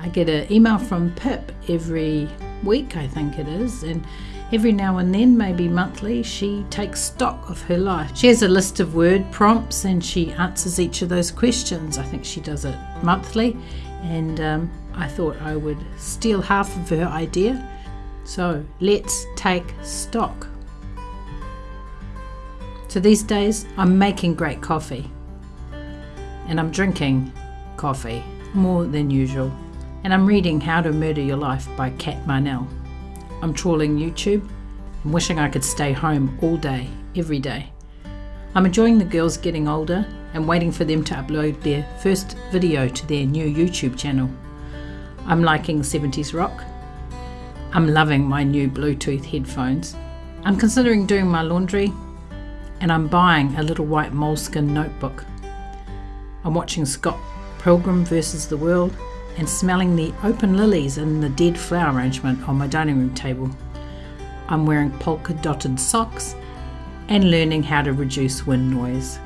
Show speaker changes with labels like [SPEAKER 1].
[SPEAKER 1] I get an email from Pip every week, I think it is, and every now and then, maybe monthly, she takes stock of her life. She has a list of word prompts and she answers each of those questions. I think she does it monthly, and um, I thought I would steal half of her idea. So let's take stock. So these days, I'm making great coffee and I'm drinking coffee more than usual. And I'm reading How to Murder Your Life by Cat Marnell. I'm trawling YouTube and wishing I could stay home all day, every day. I'm enjoying the girls getting older and waiting for them to upload their first video to their new YouTube channel. I'm liking 70s rock. I'm loving my new Bluetooth headphones. I'm considering doing my laundry and I'm buying a little white moleskin notebook. I'm watching Scott Pilgrim versus the World and smelling the open lilies in the dead flower arrangement on my dining room table. I'm wearing polka dotted socks and learning how to reduce wind noise.